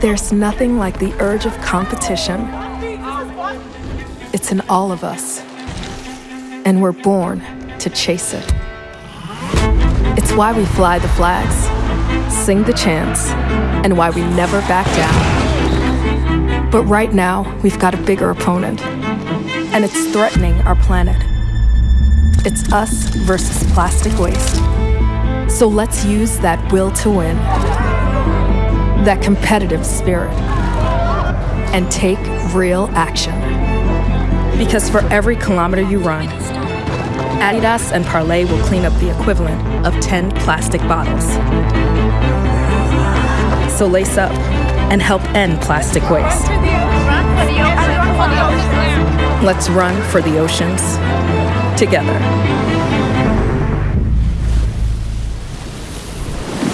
There's nothing like the urge of competition. It's in all of us, and we're born to chase it. It's why we fly the flags, sing the chants, and why we never back down. But right now, we've got a bigger opponent, and it's threatening our planet. It's us versus plastic waste. So let's use that will to win, that competitive spirit, and take real action. Because for every kilometer you run, Adidas and Parlay will clean up the equivalent of 10 plastic bottles. So lace up and help end plastic waste. Let's run for the oceans together.